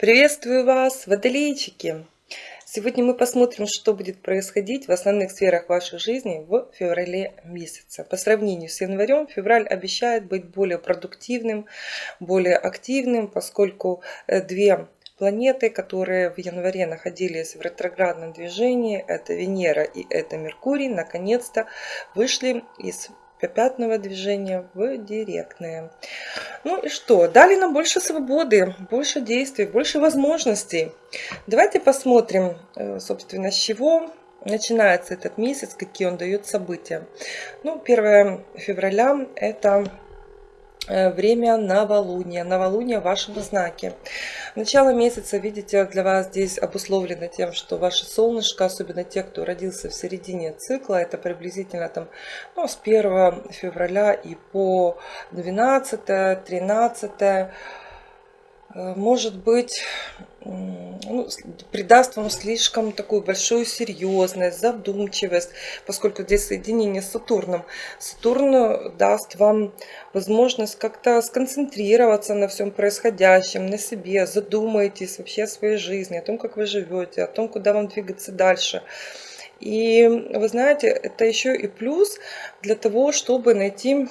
Приветствую вас, водолейчики! Сегодня мы посмотрим, что будет происходить в основных сферах вашей жизни в феврале месяце. По сравнению с январем, февраль обещает быть более продуктивным, более активным, поскольку э, две планеты, которые в январе находились в ретроградном движении, это Венера и это Меркурий, наконец-то вышли из пятного движения в директное. Ну и что? Дали нам больше свободы, больше действий, больше возможностей. Давайте посмотрим, э, собственно, с чего начинается этот месяц, какие он дает события. Ну, 1 февраля это время новолуния, новолуния в вашем знаке. Начало месяца, видите, для вас здесь обусловлено тем, что ваше солнышко, особенно те, кто родился в середине цикла, это приблизительно там, ну, с 1 февраля и по 12, 13, Э, может быть, ну, придаст вам слишком такую большую серьезность, задумчивость, поскольку здесь соединение с Сатурном. Сатурн даст вам возможность как-то сконцентрироваться на всем происходящем, на себе, задумайтесь вообще о своей жизни, о том, как вы живете, о том, куда вам двигаться дальше. И вы знаете, это еще и плюс для того, чтобы найти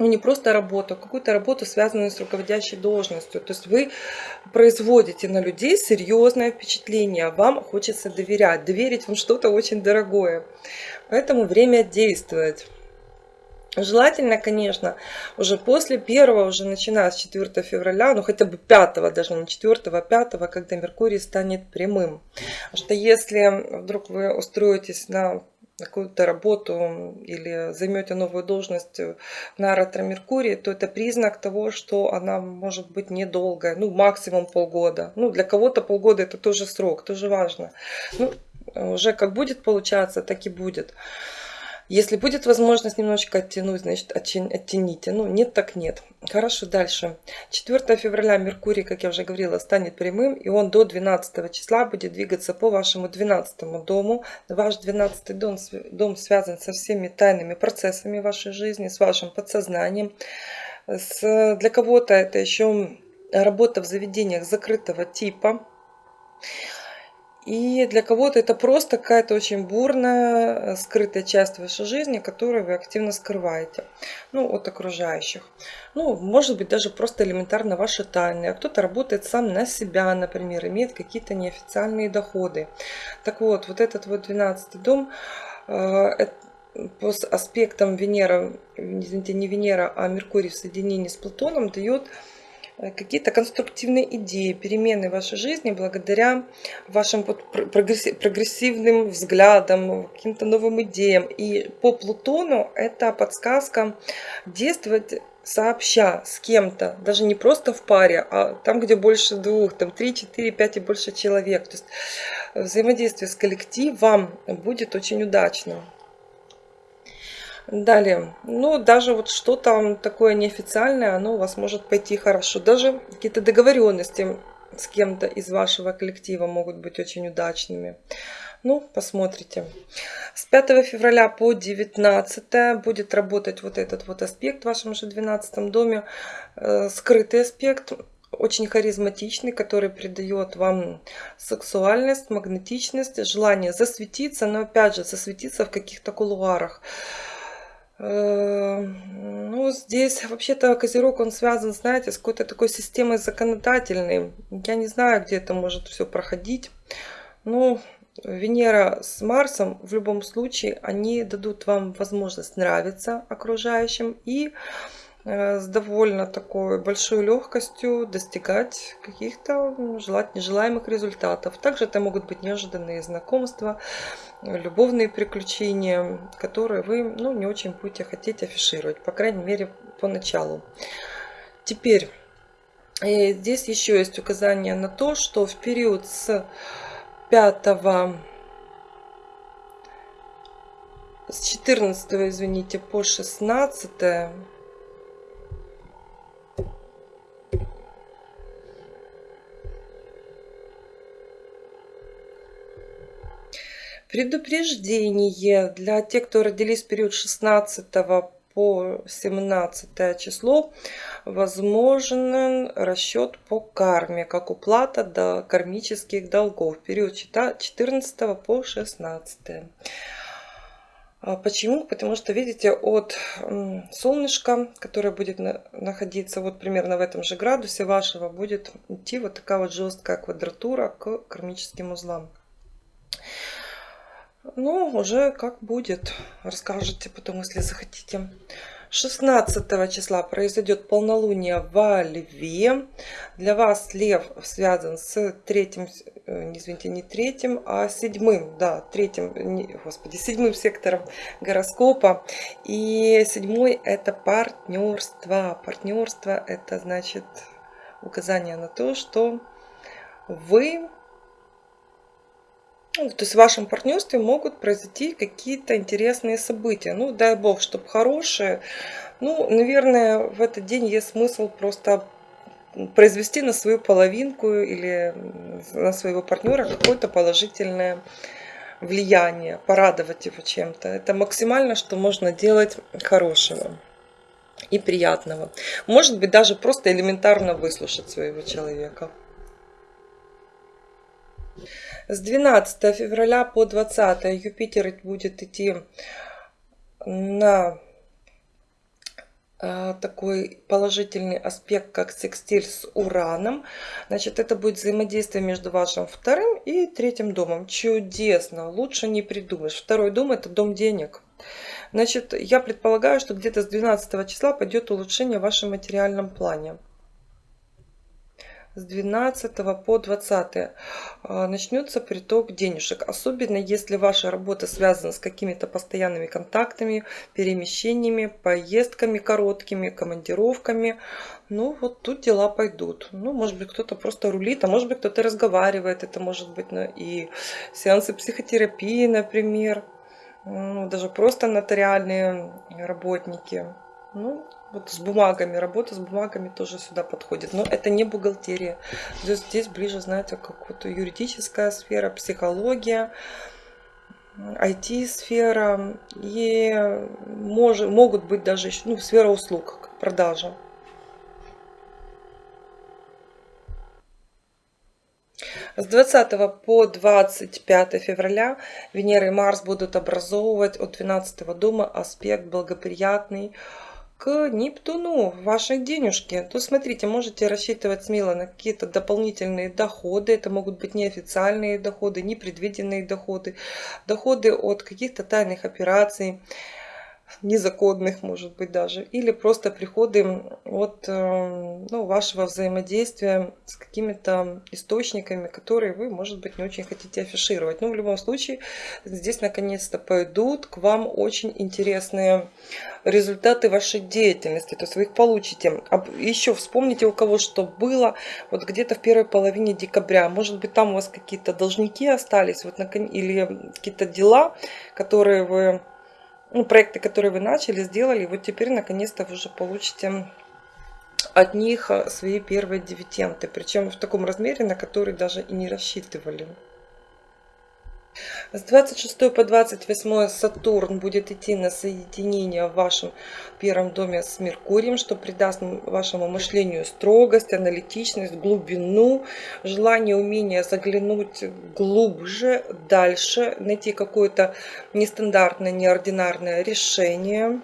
ну, не просто работу, а какую-то работу, связанную с руководящей должностью. То есть вы производите на людей серьезное впечатление, вам хочется доверять, доверить вам что-то очень дорогое. Поэтому время действовать. Желательно, конечно, уже после первого, уже начиная с 4 февраля, ну хотя бы 5, даже не 4, 5, когда Меркурий станет прямым. Потому что если вдруг вы устроитесь на какую-то работу или займете новую должность на ретро-меркурии, то это признак того, что она может быть недолгая, ну максимум полгода. Ну для кого-то полгода это тоже срок, тоже важно. Ну, уже как будет получаться, так и будет. Если будет возможность немножечко оттянуть, значит оттяните. Ну, нет, так нет. Хорошо, дальше. 4 февраля Меркурий, как я уже говорила, станет прямым, и он до 12 числа будет двигаться по вашему 12 дому. Ваш 12 дом, дом связан со всеми тайными процессами вашей жизни, с вашим подсознанием. С, для кого-то это еще работа в заведениях закрытого типа. И для кого-то это просто какая-то очень бурная, э, скрытая часть вашей жизни, которую вы активно скрываете ну, от окружающих. Ну, может быть, даже просто элементарно ваши тайны. А кто-то работает сам на себя, например, имеет какие-то неофициальные доходы. Так вот, вот этот вот 12 дом, э, по аспектам Венера, извините, не Венера, а Меркурий в соединении с Плутоном дает какие-то конструктивные идеи, перемены в вашей жизни благодаря вашим прогрессивным взглядам, каким-то новым идеям. И по Плутону это подсказка действовать сообща с кем-то, даже не просто в паре, а там, где больше двух, там три, четыре, пять и больше человек. То есть взаимодействие с коллективом будет очень удачным. Далее, ну даже вот что-то такое неофициальное, оно у вас может пойти хорошо. Даже какие-то договоренности с кем-то из вашего коллектива могут быть очень удачными. Ну, посмотрите. С 5 февраля по 19 будет работать вот этот вот аспект в вашем же 12 доме. Э, скрытый аспект, очень харизматичный, который придает вам сексуальность, магнетичность, желание засветиться, но опять же засветиться в каких-то кулуарах. Э, ну, здесь вообще-то Козерог, он связан, знаете, с какой-то такой системой законодательной. Я не знаю, где это может все проходить. Но Венера с Марсом в любом случае, они дадут вам возможность нравиться окружающим и с довольно такой большой легкостью достигать каких-то желать нежелаемых результатов. Также это могут быть неожиданные знакомства, любовные приключения, которые вы ну, не очень будете хотеть афишировать, по крайней мере, поначалу. Теперь, э, здесь еще есть указание на то, что в период с 5 с 14 извините по 16 Предупреждение для тех, кто родились в период 16 по 17 число возможен расчет по карме, как уплата до кармических долгов. Период 14 по 16. А почему? Потому что, видите, от солнышка, которое будет находиться вот примерно в этом же градусе вашего, будет идти вот такая вот жесткая квадратура к кармическим узлам. Ну, уже как будет, расскажете потом, если захотите. 16 числа произойдет полнолуние во Льве. Для вас Лев связан с третьим, э, извините, не третьим, а седьмым, да, третьим, не, господи, седьмым сектором гороскопа. И седьмой это партнерство. Партнерство это значит указание на то, что вы ну, то есть в вашем партнерстве могут произойти какие-то интересные события. Ну, дай бог, чтобы хорошие. Ну, наверное, в этот день есть смысл просто произвести на свою половинку или на своего партнера какое-то положительное влияние, порадовать его чем-то. Это максимально, что можно делать хорошего и приятного. Может быть, даже просто элементарно выслушать своего человека. С 12 февраля по 20 Юпитер будет идти на а, такой положительный аспект, как секстиль с Ураном. Значит, это будет взаимодействие между вашим вторым и третьим домом. Чудесно, лучше не придумаешь. Второй дом это дом денег. Значит, я предполагаю, что где-то с 12 числа пойдет улучшение в вашем материальном плане с 12 по 20 а, начнется приток денежек. Особенно если ваша работа связана с какими-то постоянными контактами, перемещениями, поездками короткими, командировками. Ну, вот тут дела пойдут. Ну, может быть, кто-то просто рулит, а может быть, кто-то разговаривает. Это может быть ну, и сеансы психотерапии, например. Ну, даже просто нотариальные работники. Ну, вот с бумагами, работа с бумагами тоже сюда подходит. Но это не бухгалтерия. Здесь, здесь ближе, знаете, как вот юридическая сфера, психология, IT-сфера. И мож, могут быть даже еще, ну, сфера услуг, продажа. С 20 по 25 февраля Венера и Марс будут образовывать от 12 дома аспект благоприятный к Нептуну ваши денежки, то смотрите, можете рассчитывать смело на какие-то дополнительные доходы. Это могут быть неофициальные доходы, непредвиденные доходы, доходы от каких-то тайных операций незаконных, может быть, даже, или просто приходы от э, ну, вашего взаимодействия с какими-то источниками, которые вы, может быть, не очень хотите афишировать. Но в любом случае, здесь наконец-то пойдут к вам очень интересные результаты вашей деятельности, то есть вы их получите. Еще вспомните, у кого что было, вот где-то в первой половине декабря, может быть, там у вас какие-то должники остались, вот, или какие-то дела, которые вы ну, проекты, которые вы начали, сделали, вот теперь наконец-то вы уже получите от них э, свои первые дивиденды, причем в таком размере, на который даже и не рассчитывали. С 26 по 28 Сатурн будет идти на соединение в вашем первом доме с Меркурием, что придаст вашему мышлению строгость, аналитичность, глубину, желание, умение заглянуть глубже, дальше, найти какое-то нестандартное, неординарное решение.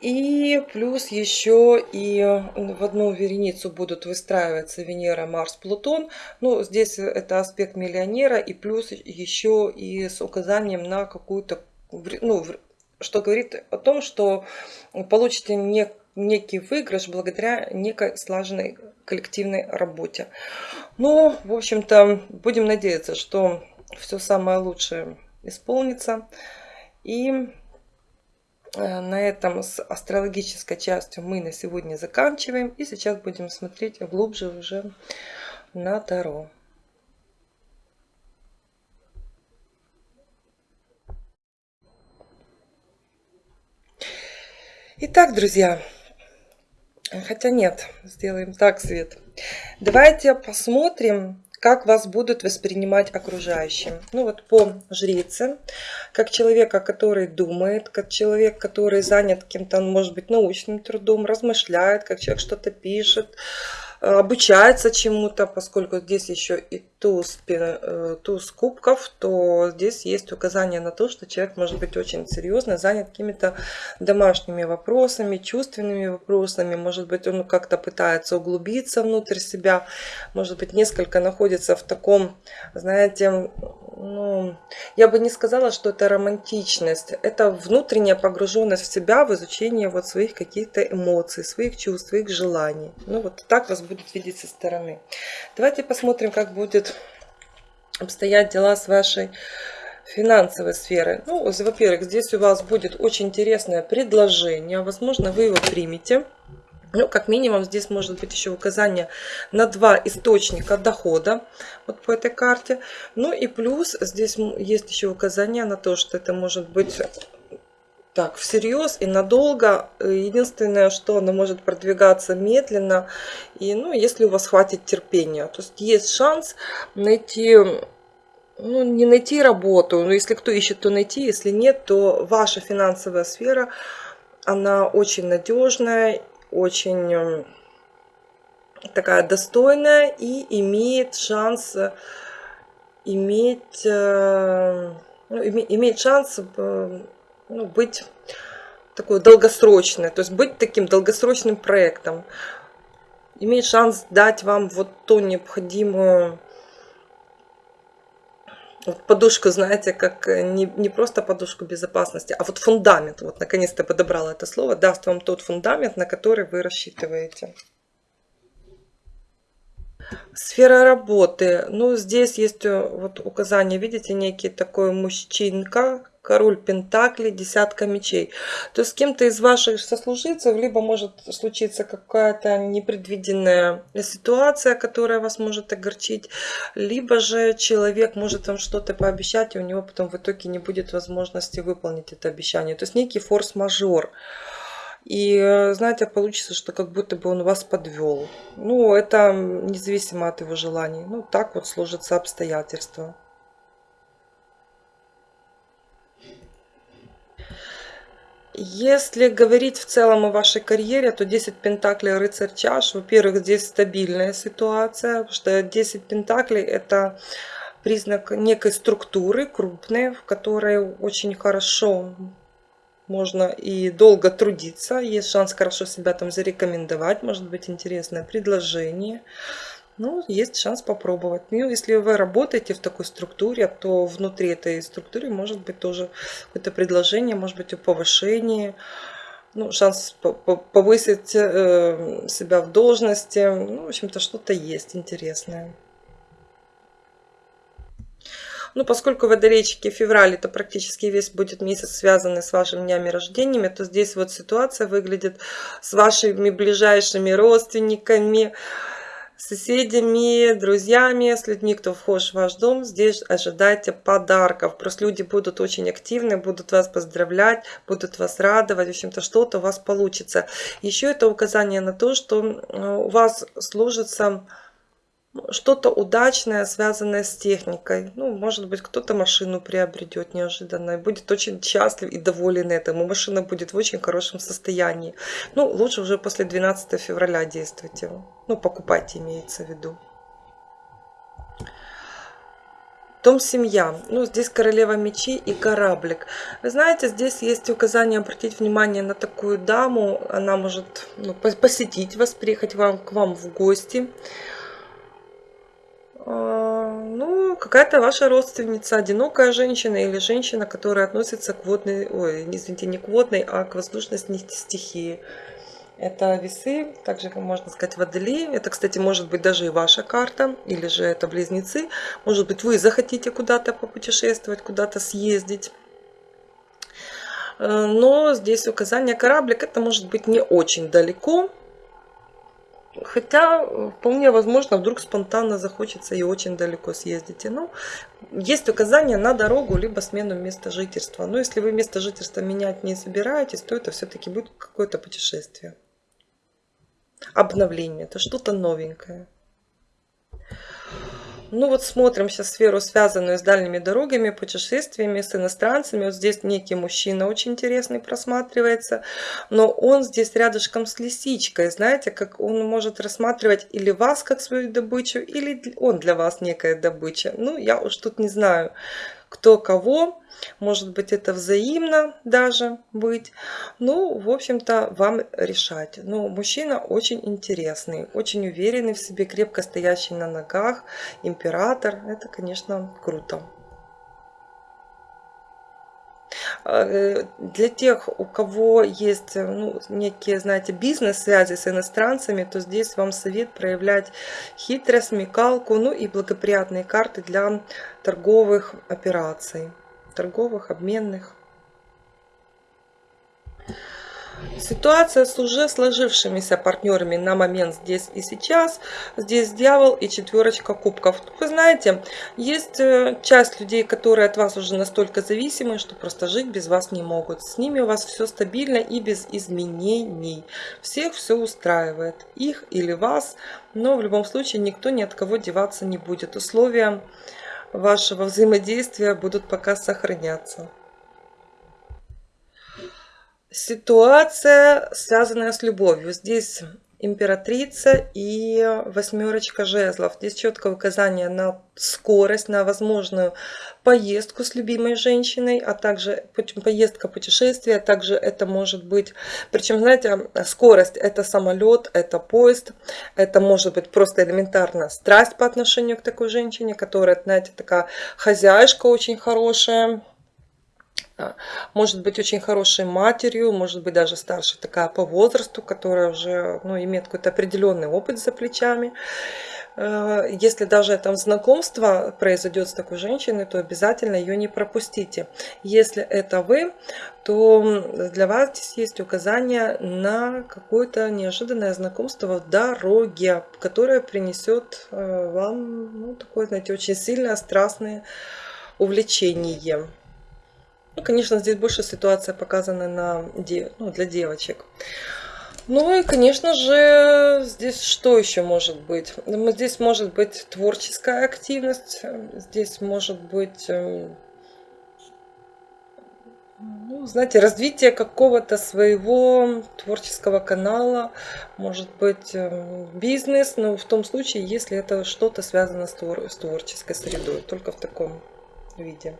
И плюс еще и в одну вереницу будут выстраиваться Венера, Марс, Плутон. Ну, здесь это аспект миллионера и плюс еще и с указанием на какую-то, ну, что говорит о том, что получите не, некий выигрыш благодаря некой слаженной коллективной работе. Ну, в общем-то, будем надеяться, что все самое лучшее исполнится. И Э, на этом с астрологической частью мы на сегодня заканчиваем. И сейчас будем смотреть глубже уже на Таро. Итак, друзья, хотя нет, сделаем так, Свет. Давайте посмотрим, как вас будут воспринимать окружающие. Ну вот по жрице, как человека, который думает, как человек, который занят каким-то, может быть, научным трудом, размышляет, как человек что-то пишет, обучается чему-то, поскольку здесь еще и туз, э, туз кубков, то здесь есть указание на то, что человек может быть очень серьезно занят какими-то домашними вопросами, чувственными вопросами, может быть он как-то пытается углубиться внутрь себя, может быть несколько находится в таком, знаете, ну, я бы не сказала, что это романтичность. Это внутренняя погруженность в себя, в изучение вот своих каких-то эмоций, своих чувств, своих желаний. Ну, вот так вас будет видеть со стороны. Давайте посмотрим, как будет обстоять дела с вашей финансовой сферой. Ну, во-первых, здесь у вас будет очень интересное предложение. Возможно, вы его примете. Ну, как минимум, здесь может быть еще указание на два источника дохода вот по этой карте. Ну и плюс здесь есть еще указание на то, что это может быть так всерьез и надолго. Единственное, что оно может продвигаться медленно. И, ну, если у вас хватит терпения. То есть есть шанс найти ну, не найти работу, но если кто ищет, то найти, если нет, то ваша финансовая сфера, она очень надежная очень эм, такая достойная и имеет шанс э, иметь, э, ну, имеет шанс э, ну, быть такой долгосрочной, то есть быть таким долгосрочным проектом. Имеет шанс дать вам вот ту необходимую вот подушку, знаете, как э, не, не просто подушку безопасности, а вот фундамент. Вот наконец-то подобрала это слово. Даст вам тот фундамент, на который вы рассчитываете. Сфера работы. Ну, здесь есть э, вот указание, видите, некий такой мужчинка, король пентаклей, десятка мечей. То есть с кем-то из ваших сослуживцев либо может случиться какая-то непредвиденная ситуация, которая вас может огорчить, либо же человек может вам что-то пообещать, и у него потом в итоге не будет возможности выполнить это обещание. То есть некий форс-мажор. И, знаете, получится, что как будто бы он вас подвел. Ну, это независимо от его желаний. Ну, так вот сложатся обстоятельства. Если говорить в целом о вашей карьере, то 10 пентаклей рыцарь чаш. Во-первых, здесь стабильная ситуация, потому что 10 пентаклей это признак некой структуры крупной, в которой очень хорошо можно и долго трудиться. Есть шанс хорошо себя там зарекомендовать, может быть интересное предложение ну, есть шанс попробовать. Ну, если вы работаете в такой структуре, то внутри этой структуры может быть тоже какое-то предложение, может быть о повышении, ну, шанс повысить э, себя в должности. Ну, в общем-то, что-то есть интересное. Ну, поскольку водолейчики февраль это практически весь будет месяц связанный с вашими днями рождениями, то здесь вот ситуация выглядит с вашими ближайшими родственниками, соседями, друзьями, с людьми, кто вхож в ваш дом, здесь ожидайте подарков. Просто люди будут очень активны, будут вас поздравлять, будут вас радовать, в общем-то что-то у вас получится. Еще это указание на то, что э, у вас сложится что-то удачное, связанное с техникой. Ну, может быть, кто-то машину приобретет неожиданно и будет очень счастлив и доволен этому. Машина будет в очень хорошем состоянии. Ну, лучше уже после 12 февраля действуйте. Ну, покупайте, имеется в виду. Дом семья. Ну, здесь королева мечей и кораблик. Вы знаете, здесь есть указание обратить внимание на такую даму. Она может ну, посетить вас, приехать вам, к вам в гости. А, ну, какая-то ваша родственница, одинокая женщина или женщина, которая относится к водной, ой, извините, не к водной, а к воздушной стихии. Это весы, также можно сказать водолей. Это, кстати, может быть даже и ваша карта, или же это близнецы. Может быть, вы захотите куда-то попутешествовать, куда-то съездить. Э, но здесь указание кораблик, это может быть не очень далеко, Хотя вполне возможно, вдруг спонтанно захочется и очень далеко съездите. Ну, есть указания на дорогу, либо смену места жительства. Но если вы место жительства менять не собираетесь, то это все-таки будет какое-то путешествие. Обновление, это что-то новенькое. Ну вот смотрим сейчас сферу, связанную с дальними дорогами, путешествиями, с иностранцами. Вот здесь некий мужчина очень интересный просматривается, но он здесь рядышком с лисичкой. Знаете, как он может рассматривать или вас как свою добычу, или он для вас некая добыча. Ну, я уж тут не знаю, кто кого. Может быть, это взаимно даже быть. Ну, в общем-то, вам решать. Но мужчина очень интересный, очень уверенный в себе, крепко стоящий на ногах, император. Это, конечно, круто. А, э, для тех, у кого есть ну, некие, знаете, бизнес-связи с иностранцами, то здесь вам совет проявлять хитрость, смекалку, ну и благоприятные карты для торговых операций торговых, обменных. Ситуация с уже сложившимися партнерами на момент здесь и сейчас. Здесь дьявол и четверочка кубков. Вы знаете, есть э, часть людей, которые от вас уже настолько зависимы, что просто жить без вас не могут. С ними у вас все стабильно и без изменений. Всех все устраивает. Их или вас. Но в любом случае никто ни от кого деваться не будет. Условия вашего взаимодействия будут пока сохраняться. Ситуация, связанная с любовью. Здесь императрица и восьмерочка жезлов. Здесь четкое указание на скорость, на возможную поездку с любимой женщиной, а также поездка, путешествие, а также это может быть, причем, знаете, скорость это самолет, это поезд, это может быть просто элементарно страсть по отношению к такой женщине, которая, знаете, такая хозяйка очень хорошая, может быть очень хорошей матерью, может быть даже старше такая по возрасту, которая уже ну, имеет какой-то определенный опыт за плечами. Э, если даже это знакомство произойдет с такой женщиной, то обязательно ее не пропустите. Если это вы, то для вас здесь есть указание на какое-то неожиданное знакомство в дороге, которое принесет э, вам ну, такое, знаете, очень сильное, страстное увлечение. Ну, конечно, здесь больше ситуация показана на, ну, для девочек. Ну и, конечно же, здесь что еще может быть? Здесь может быть творческая активность, здесь может быть, эм, ну, знаете, развитие какого-то своего творческого канала, может быть эм, бизнес, но в том случае, если это что-то связано с творческой средой, только в таком виде.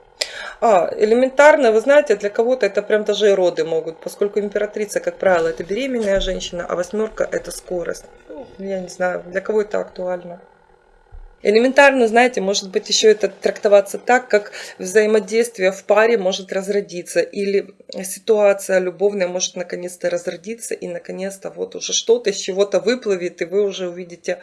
А, элементарно, вы знаете, для кого-то это прям даже и роды могут, поскольку императрица, как правило, это беременная женщина, а восьмерка это скорость. Ну, я не знаю, для кого это актуально. Элементарно, знаете, может быть еще это трактоваться так, как взаимодействие в паре может разродиться, или ситуация любовная может наконец-то разродиться, и наконец-то вот уже что-то из чего-то выплывет, и вы уже увидите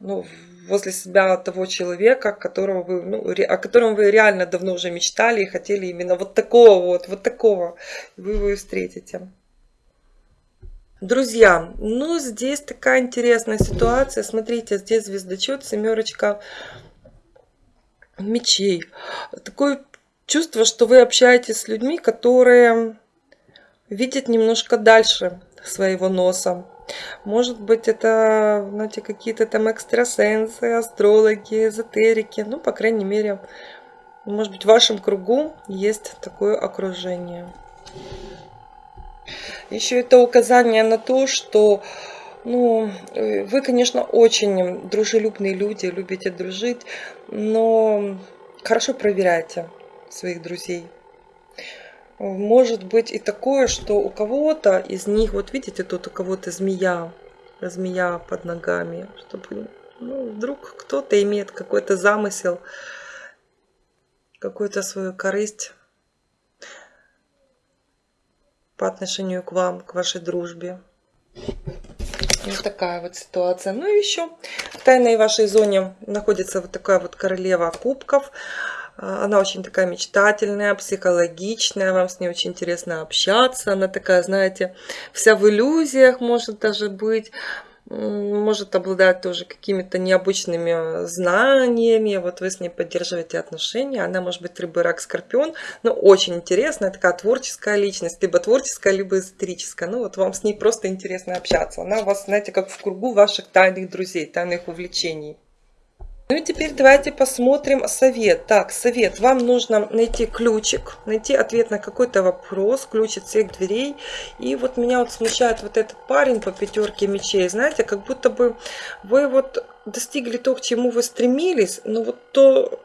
ну, возле себя того человека, которого вы, ну, о котором вы реально давно уже мечтали и хотели именно вот такого вот, вот такого, вы его и встретите. Друзья, ну здесь такая интересная ситуация. Смотрите, здесь звездочет, семерочка мечей. Такое чувство, что вы общаетесь с людьми, которые видят немножко дальше своего носа. Может быть, это, знаете, какие-то там экстрасенсы, астрологи, эзотерики. Ну, по крайней мере, может быть, в вашем кругу есть такое окружение. Еще это указание на то, что ну, вы, конечно, очень дружелюбные люди, любите дружить, но хорошо проверяйте своих друзей. Может быть и такое, что у кого-то из них, вот видите, тут у кого-то змея, змея под ногами, чтобы ну, вдруг кто-то имеет какой-то замысел, какую-то свою корысть по отношению к вам, к вашей дружбе. Вот такая вот ситуация. Ну и еще в тайной вашей зоне находится вот такая вот королева кубков. Она очень такая мечтательная, психологичная, вам с ней очень интересно общаться. Она такая, знаете, вся в иллюзиях может даже быть может обладать тоже какими-то необычными знаниями. Вот вы с ней поддерживаете отношения. Она может быть рыба, рак, скорпион. Но очень интересная, такая творческая личность. Либо творческая, либо эзотерическая. Ну вот вам с ней просто интересно общаться. Она у вас, знаете, как в кругу ваших тайных друзей, тайных увлечений. Ну и теперь давайте посмотрим совет. Так, совет. Вам нужно найти ключик, найти ответ на какой-то вопрос, ключ от всех дверей. И вот меня вот смущает вот этот парень по пятерке мечей. Знаете, как будто бы вы вот достигли то, к чему вы стремились, но вот то,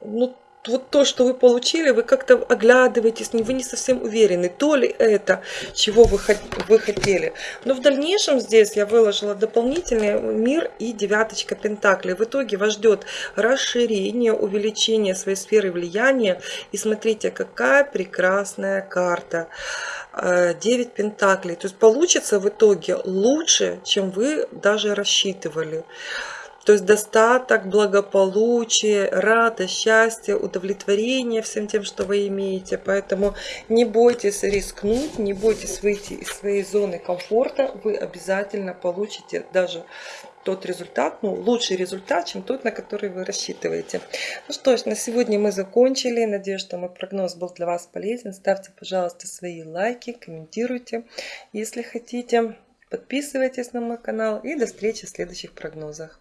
ну, вот то, что вы получили, вы как-то оглядываетесь, вы не совсем уверены, то ли это, чего вы, вы хотели. Но в дальнейшем здесь я выложила дополнительный мир и девяточка пентаклей. В итоге вас ждет расширение, увеличение своей сферы влияния. И смотрите, какая прекрасная карта. 9 пентаклей. То есть получится в итоге лучше, чем вы даже рассчитывали. То есть достаток, благополучие, радость, счастье, удовлетворение всем тем, что вы имеете. Поэтому не бойтесь рискнуть, не бойтесь выйти из своей зоны комфорта. Вы обязательно получите даже тот результат, ну, лучший результат, чем тот, на который вы рассчитываете. Ну что ж, на сегодня мы закончили. Надеюсь, что мой прогноз был для вас полезен. Ставьте, пожалуйста, свои лайки, комментируйте, если хотите. Подписывайтесь на мой канал и до встречи в следующих прогнозах.